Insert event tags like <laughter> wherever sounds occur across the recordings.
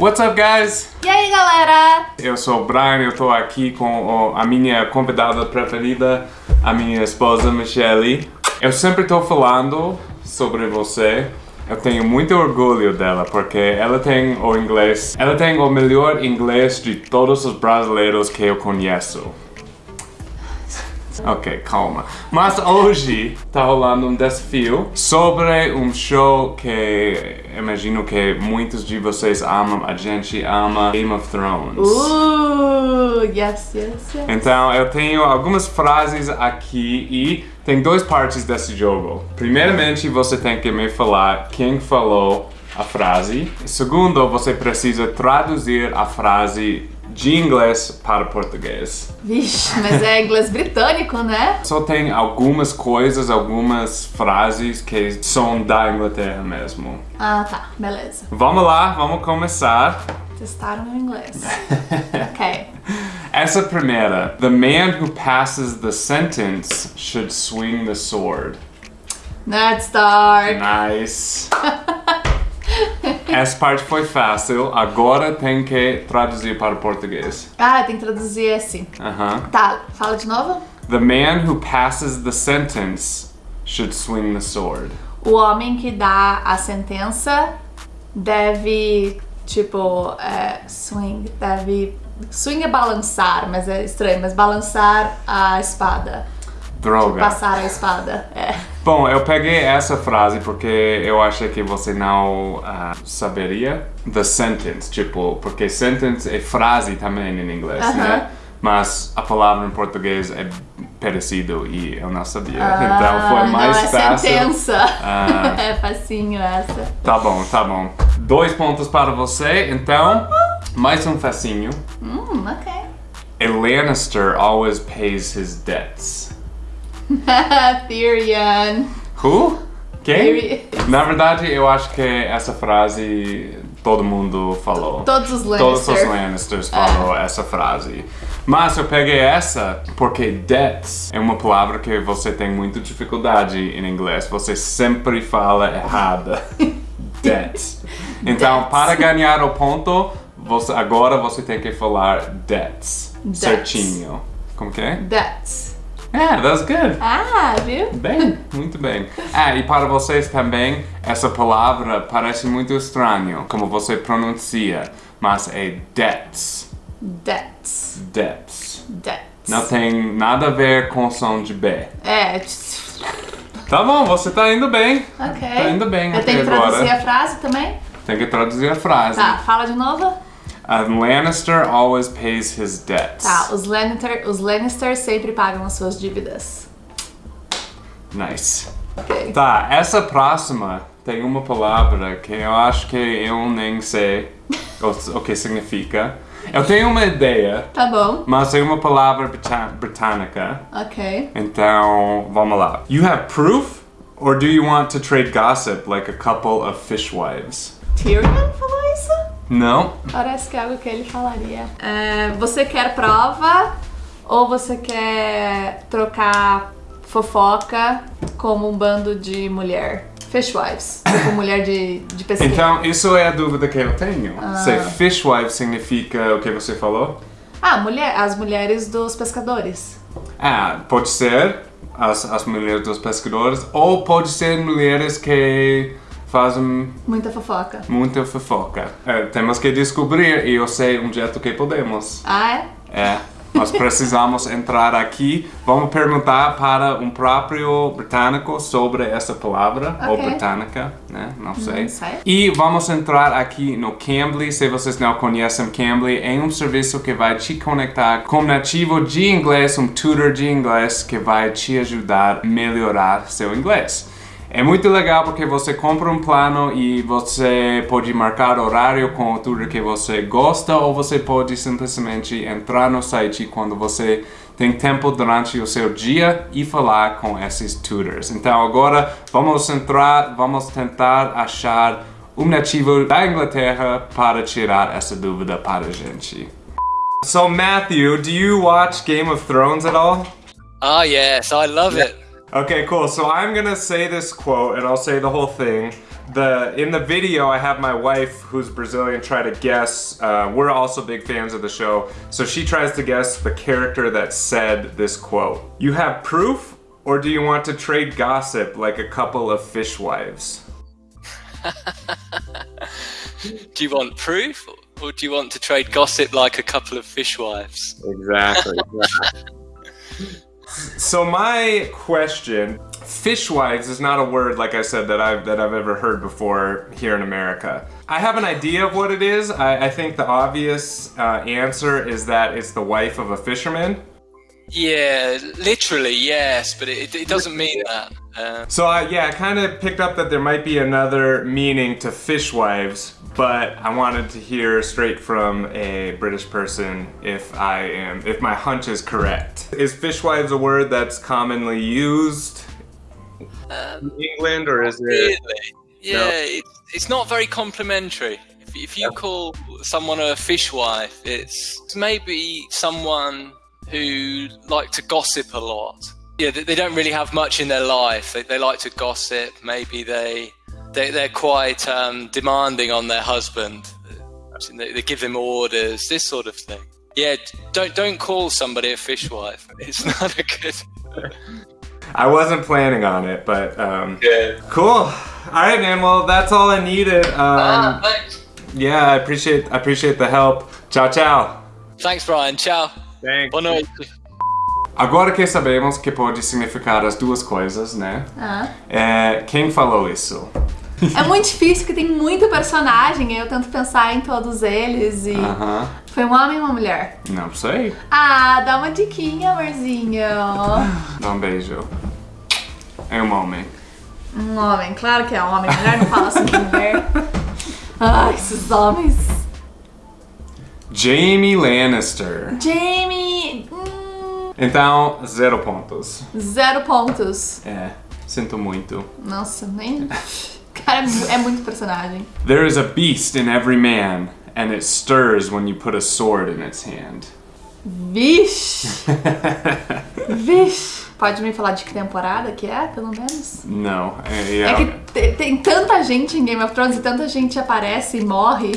What's up, guys? E aí, galera? Eu sou o Brian, eu tô aqui com a minha convidada preferida, a minha esposa Michelle. Eu sempre tô falando sobre você. Eu tenho muito orgulho dela, porque ela tem o inglês, ela tem o melhor inglês de todos os brasileiros que eu conheço. Ok, calma. Mas hoje tá rolando um desafio sobre um show que imagino que muitos de vocês amam, a gente ama Game of Thrones. Uh, yes, yes, yes. Então eu tenho algumas frases aqui e tem duas partes desse jogo. Primeiramente você tem que me falar quem falou a frase. Segundo, você precisa traduzir a frase de inglês para português. Vixe, mas é inglês britânico, né? Só tem algumas coisas, algumas frases que são da Inglaterra mesmo. Ah, tá. Beleza. Vamos lá, vamos começar. Testar o meu inglês. <laughs> ok. Essa primeira. The man who passes the sentence should swing the sword. Nerd Star. Nice. <laughs> Essa parte foi fácil, agora tem que traduzir para o português. Ah, tem que traduzir esse. Aham. Tá, fala de novo. The man who passes the sentence should swing the sword. O homem que dá a sentença deve, tipo, é, swing, deve... Swing é balançar, mas é estranho, mas balançar a espada. Droga. Passar a espada, é. Bom, eu peguei essa frase porque eu achei que você não ah, saberia the sentence, tipo, porque sentence é frase também em inglês, Aham. né? Mas a palavra em português é parecido e eu não sabia. então foi Ah, mais não, é fácil. sentença. Ah. <laughs> é facinho essa. Tá bom, tá bom. Dois pontos para você, então, mais um facinho. Hum, ok. A Lannister always pays his debts. <laughs> Tyrion. Who? Quem? Tyrion. Na verdade, eu acho que essa frase todo mundo falou. Todos os Todos Lannister. os Lannisters falou essa frase. Mas eu peguei essa porque debts é uma palavra que você tem muita dificuldade em inglês. Você sempre fala errada. <laughs> debts. Então, Debts. para ganhar o ponto, você, agora você tem que falar debts. Debts. Certinho. Como que é? That's. Yeah, that's good. Ah, viu? Bem, muito bem. Ah, e para vocês também, essa palavra parece muito estranho, como você pronuncia, mas é debts. That's. Debts. That's. Não tem nada a ver com o som de B. É. Tá bom, você tá indo bem. Ok. Tá indo bem Eu tenho que agora. traduzir a frase também? Tem que traduzir a frase. Tá, fala de novo. A Lannister always pays his debts. Tá, os Lannister, os Lannister sempre pagam as suas dívidas. Nice. Ok. Tá, essa próxima tem uma palavra que eu acho que eu nem sei o, o que significa. Eu tenho uma ideia, Tá bom. mas é uma palavra britânica. Ok. Então, vamos lá. You have proof? Or do you want to trade gossip like a couple of fishwives? Tyrion falou? Não? Parece que é algo que ele falaria. É, você quer prova ou você quer trocar fofoca como um bando de mulher? Fishwives. Tipo mulher de, de pesquisa. Então, isso é a dúvida que eu tenho. Se fishwife significa o que você falou? Ah, mulher, as mulheres dos pescadores. Ah, pode ser as, as mulheres dos pescadores, ou pode ser mulheres que fazem Muita fofoca. muita fofoca. É, temos que descobrir e eu sei um jeito que podemos. Ah, é? É, nós precisamos entrar aqui. Vamos perguntar para um próprio britânico sobre essa palavra, ou Ok. britânica, né? Não sei. sei. E vamos entrar aqui no Cambly. Se vocês não conhecem Cambly, é um serviço que vai te conectar com um nativo de inglês, um tutor de inglês que vai te ajudar a melhorar seu inglês. É muito legal porque você compra um plano e você pode marcar horário com o tutor que você gosta ou você pode simplesmente entrar no site quando você tem tempo durante o seu dia e falar com esses tutors. Então agora vamos entrar, vamos tentar achar um nativo da Inglaterra para tirar essa dúvida para a gente. So Matthew, do you watch Game of Thrones at all? Oh yes, I love it. Okay, cool. So I'm gonna say this quote and I'll say the whole thing. the in the video I have my wife who's Brazilian try to guess. Uh, we're also big fans of the show, so she tries to guess the character that said this quote. You have proof, or do you want to trade gossip like a couple of fishwives? <laughs> Do you want proof, or do you want to trade gossip like a couple of fishwives? Exactly. <laughs> so my question, fishwives is not a word like I said that I've that I've ever heard before here in America. I have an idea of what it is. I, I think the obvious uh, answer is that it's the wife of a fisherman. Yeah, literally, yes, but it, it doesn't mean that. Uh, So I, yeah, I kind of picked up that there might be another meaning to fishwives, but I wanted to hear straight from a British person if I am, if my hunch is correct. Is fishwives a word that's commonly used um, in England, or is it? really? Yeah, it's, it's not very complimentary. If, if you call someone a fishwife, it's maybe someone who like to gossip a lot. Yeah, they, they don't really have much in their life. They, they like to gossip. Maybe they, they they're quite um, demanding on their husband. They, they give him orders, this sort of thing. Yeah, don't don't call somebody a fishwife. <laughs> It's not a good. I wasn't planning on it, but um, Yeah. cool. All right, man. Well, that's all I needed. Um, thanks. yeah, I appreciate I appreciate the help. Ciao, ciao. Thanks, Brian. Ciao. Thanks. Boa noite. Agora que sabemos que pode significar as duas coisas, né? Ah. É, quem falou isso? <laughs> É muito difícil porque tem muito personagem e eu tento pensar em todos eles e Aham. foi um homem ou uma mulher? Não sei. Ah, dá uma diquinha, amorzinho. Dá um beijo. É um homem. Um homem, claro que é um homem. Mulher não fala assim com mulher. <laughs> Ai, esses homens. Jamie Lannister. Jamie. hum, Então, zero pontos. zero pontos. É, sinto muito. Nossa, nem. <laughs> Cara, é mu- muito personagem. There is a beast in every man, and it stirs when you put a sword in its hand. Vixe! <laughs> Vixe! Pode me falar de que temporada que é, pelo menos? Não, é, É é- que te- tem tanta gente em Game of Thrones e tanta gente aparece e morre.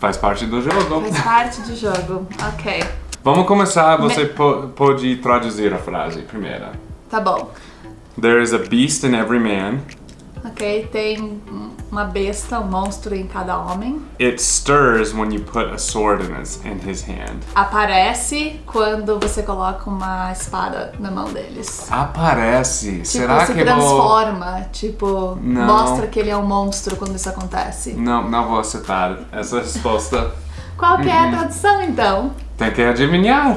faz parte do jogo. Faz parte do jogo. Ok. Vamos começar, você po- pode traduzir a frase primeiro. Tá bom. There is a beast in every man, Ok, tem uma besta, um monstro em cada homem. it stirs when you put a sword in his, in his hand. Aparece quando você coloca uma espada na mão deles. Aparece. Tipo, Será se que vou... transforma. Tipo, Não. mostra que ele é um monstro quando isso acontece. Não, não vou aceitar essa resposta. Qual que é Uhum. a tradução então? Tem que adivinhar.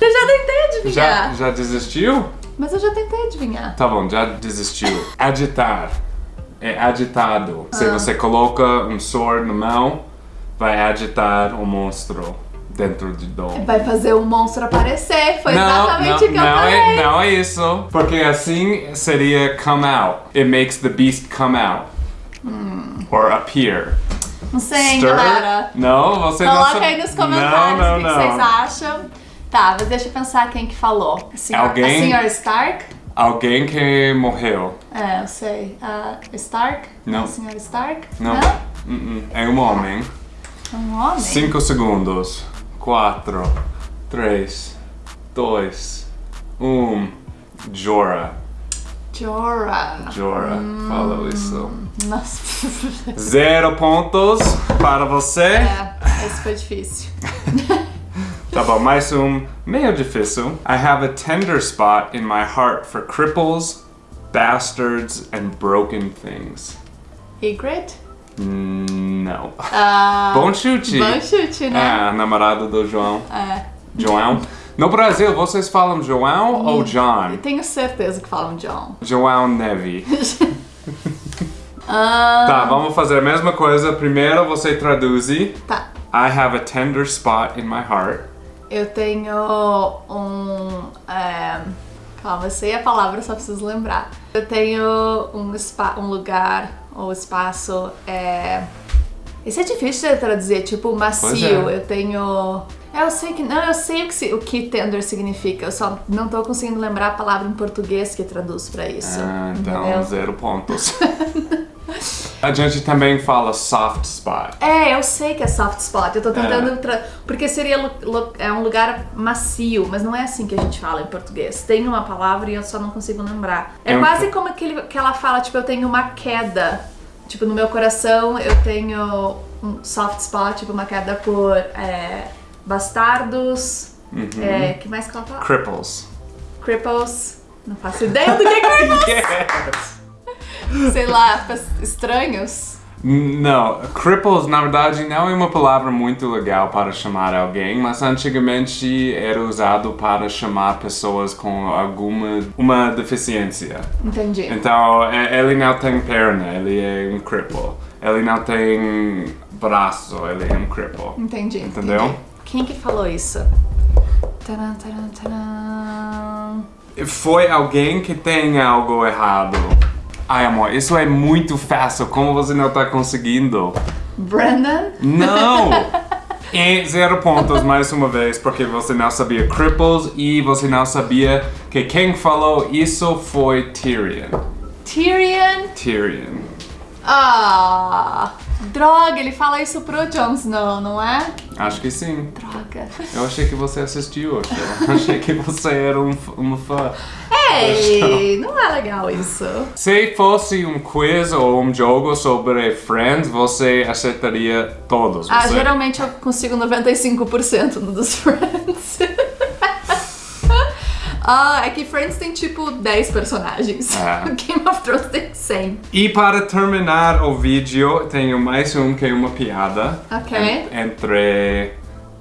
Eu <laughs> já tentei adivinhar. Já, já desistiu? Mas eu já tentei adivinhar. Tá bom, já desistiu. Agitar. É agitado. Se você coloca um sword na mão, vai agitar o monstro dentro de do. Vai fazer o monstro aparecer. Foi Não, exatamente não, o que eu não falei. é, não é isso. Porque assim seria come out. It makes the beast come out. Or appear. Não sei, Stir? galera. Não, você não Coloca aí nos comentários não, o que, não, que vocês não. acham. Tá, mas deixa eu pensar quem que falou. A senhora, Alguém? a senhora Stark? Alguém que morreu. É, eu sei. A Stark? Não. A senhora Stark? Não. Uh-uh. É um homem. Um homem? Cinco segundos. Quatro, três, dois, um. Jorah. Jorah. Jorah. Falou isso. Nossa. <laughs> Zero pontos para você. é, esse foi difícil. <laughs> Tá bom, mais um meio difícil. I have a tender spot in my heart for cripples, bastards, and broken things. Ygritte? Não. Ah, <laughs> Bom chute. bom chute, né? É, namorado do João. É. João. No Brasil, vocês falam João ou John? Tenho certeza que falam John. João Neve. <laughs> Ah, Tá, vamos fazer a mesma coisa. Primeiro você traduz. I tá. have a tender spot in my heart. Eu tenho um. É, calma, eu sei a palavra, só preciso lembrar. Eu tenho um, spa, um lugar ou espaço. É, isso é difícil de traduzir, tipo macio. Pois é. Eu tenho. é, Eu sei que. Não, eu sei o que, o que tender significa. Eu só não tô conseguindo lembrar a palavra em português que traduz pra isso. Ah, então, entendeu? zero pontos. <laughs> A gente também fala soft spot. É, eu sei que é soft spot. Eu tô tentando. Tra... Porque seria é um lugar macio, mas não é assim que a gente fala em português. Tem uma palavra e eu só não consigo lembrar. É É um- quase como aquele que ela fala, tipo, eu tenho uma queda. Tipo, no meu coração eu tenho um soft spot, tipo, uma queda por é, bastardos. Uhum. É, que mais que ela fala? Cripples. Cripples. Não faço ideia do que é cripples. <laughs> Yes. <laughs> Sei lá, estranhos. Não, cripples na verdade não é uma palavra muito legal para chamar alguém, mas antigamente era usado para chamar pessoas com alguma uma deficiência. Entendi. Então, é- ele não tem perna, ele é um cripple. Ele não tem braço, ele é um cripple. Entendi. Entendeu? entendi. Quem que falou isso? Taran, taran, taran. Foi alguém que tem algo errado. Ai, amor, isso é muito fácil. Como você não tá conseguindo? Brandon? Não! <laughs> E zero pontos mais uma vez, porque você não sabia cripples e você não sabia que quem falou isso foi Tyrion. Tyrion? Tyrion. Ah! Droga, ele fala isso pro Jon Snow, não é? Acho que sim. Droga. Eu achei que você assistiu. Eu achei que você era um, uma fã. <laughs> Não é legal isso. Se fosse um quiz ou um jogo sobre Friends, você acertaria todos. Ah, Você- geralmente eu consigo 95% no dos <laughs> Friends. ah, é que Friends tem tipo 10 personagens. É. <laughs> Game of Thrones tem 100. E para terminar o vídeo, tenho mais um que é uma piada Ok. en- entre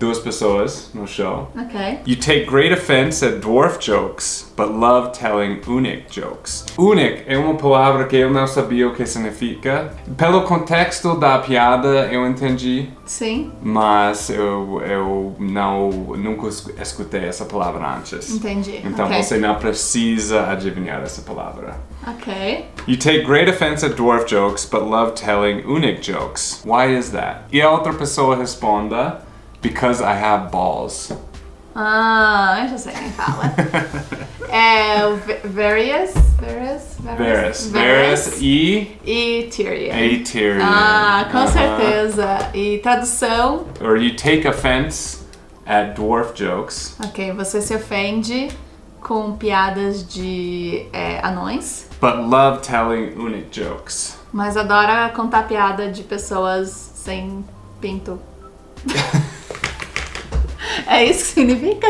duas pessoas no show. Ok. You take great offense at dwarf jokes, but love telling unic jokes. Unic é uma palavra que eu não sabia o que significa. Pelo contexto da piada, eu entendi, Sim, mas eu, eu não nunca es- escutei essa palavra antes. entendi. Então ok. você não precisa adivinhar essa palavra. Ok. You take great offense at dwarf jokes, but love telling unic jokes. Why is that? E a outra pessoa responda, because I have balls. Ah, eu já sei quem fala. é o Various? Various? Varys. Varys e E Tyrion. a Tyrion. Ah, com Aham. certeza. E tradução, Or you take offense at dwarf jokes, ok, você se ofende com piadas de é, anões, but love telling unic jokes. mas adora contar piada de pessoas sem pinto. <laughs> é isso que significa?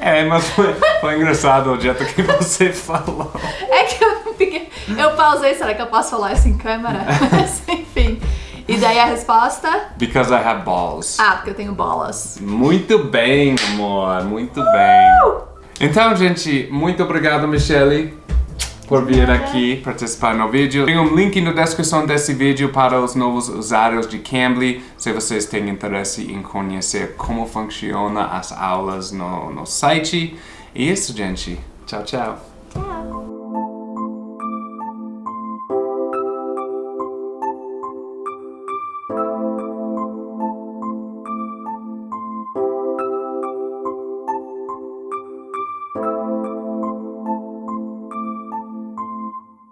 É, mas foi, foi engraçado o jeito que você falou. É que eu fiquei. Eu pausei, será que eu posso falar isso em câmera? Mas enfim. E daí a resposta? Because I have balls. Ah, porque eu tenho bolas. Muito bem, amor, muito bem. Então, gente, muito obrigado, Michelle, por vir aqui participar no vídeo. Tem um link na descrição desse vídeo para os novos usuários de Cambly, se vocês têm interesse em conhecer como funciona as aulas no, no site. E isso, gente. Tchau, tchau. Tchau.